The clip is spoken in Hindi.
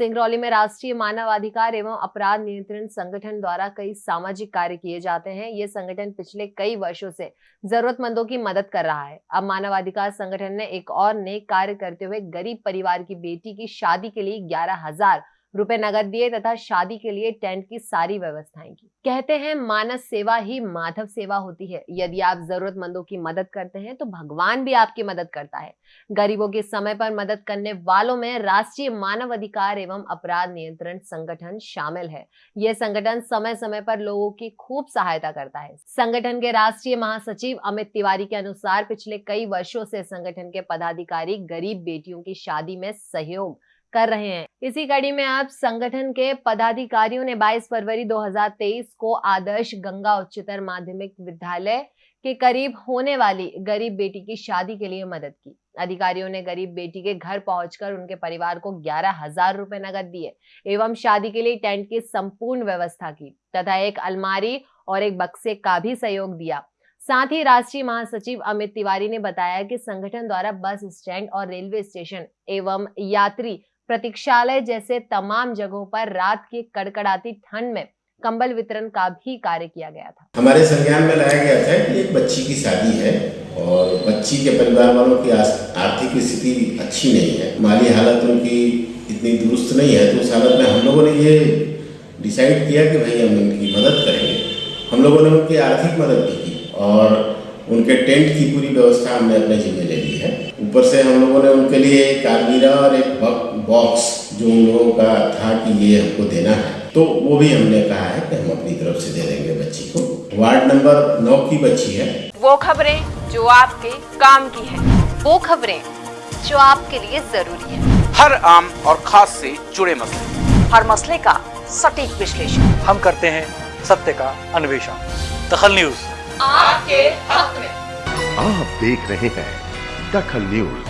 सिंगरौली में राष्ट्रीय मानवाधिकार एवं अपराध नियंत्रण संगठन द्वारा कई सामाजिक कार्य किए जाते हैं। ये संगठन पिछले कई वर्षों से जरूरतमंदों की मदद कर रहा है। अब मानवाधिकार संगठन ने एक और नए कार्य करते हुए गरीब परिवार की बेटी की शादी के लिए ग्यारह हज़ार रुपए नगद दिए तथा शादी के लिए टेंट की सारी व्यवस्थाएँ की। कहते हैं, मानस सेवा ही माधव सेवा होती है। यदि आप जरूरतमंदों की मदद करते हैं तो भगवान भी आपकी मदद करता है। गरीबों के समय पर मदद करने वालों में राष्ट्रीय मानव अधिकार एवं अपराध नियंत्रण संगठन शामिल है। यह संगठन समय समय पर लोगों की खूब सहायता करता है। संगठन के राष्ट्रीय महासचिव अमित तिवारी के अनुसार पिछले कई वर्षों से संगठन के पदाधिकारी गरीब बेटियों की शादी में सहयोग कर रहे हैं। इसी कड़ी में अब संगठन के पदाधिकारियों ने 22 फरवरी 2023 को आदर्श गंगा उच्चतर माध्यमिक विद्यालय के करीब होने वाली गरीब बेटी की शादी के लिए मदद की। अधिकारियों ने गरीब बेटी के घर पहुंचकर उनके परिवार को ग्यारह हज़ार रुपए नगद दिए एवं शादी के लिए टेंट की संपूर्ण व्यवस्था की तथा एक अलमारी और एक बक्से का भी सहयोग दिया। साथ ही राष्ट्रीय महासचिव अमित तिवारी ने बताया कि संगठन द्वारा बस स्टैंड और रेलवे स्टेशन एवं यात्री प्रतीक्षालय जैसे तमाम जगहों पर रात की कड़कड़ाती ठंड में कंबल वितरण का भी कार्य किया गया था। हमारे संज्ञान में लाया गया था कि एक बच्ची की शादी है और बच्ची के परिवार वालों की आर्थिक स्थिति अच्छी नहीं है। माली हालत उनकी इतनी दुरुस्त नहीं है तो उस हालत में हम लोगों ने ये डिसाइड किया कि भाई हम उनकी मदद करेंगे। हम लोगों ने उनकी आर्थिक मदद भी की और उनके टेंट की पूरी व्यवस्था हमने अपने जिम्मे ले ली है। ऊपर से हम लोगों ने उनके लिए एक अलमीरा और एक बॉक्स जो उन लोगों का था कि ये हमको देना है। तो वो भी हमने कहा है कि हम अपनी तरफ़ से दे देंगे बच्ची को। वार्ड नंबर नौ की बच्ची है। वो खबरें जो आपके काम की है। वो खबरें जो आपके लिए ज़रूरी है। हर आम और खास से जुड़े मसले। हर मसले का सटीक विश्लेषण। हम करते हैं सत्य का अन्वेषण। दखल न्यूज़। आपके हक में। आप देख रहे हैं दखल न्यूज़।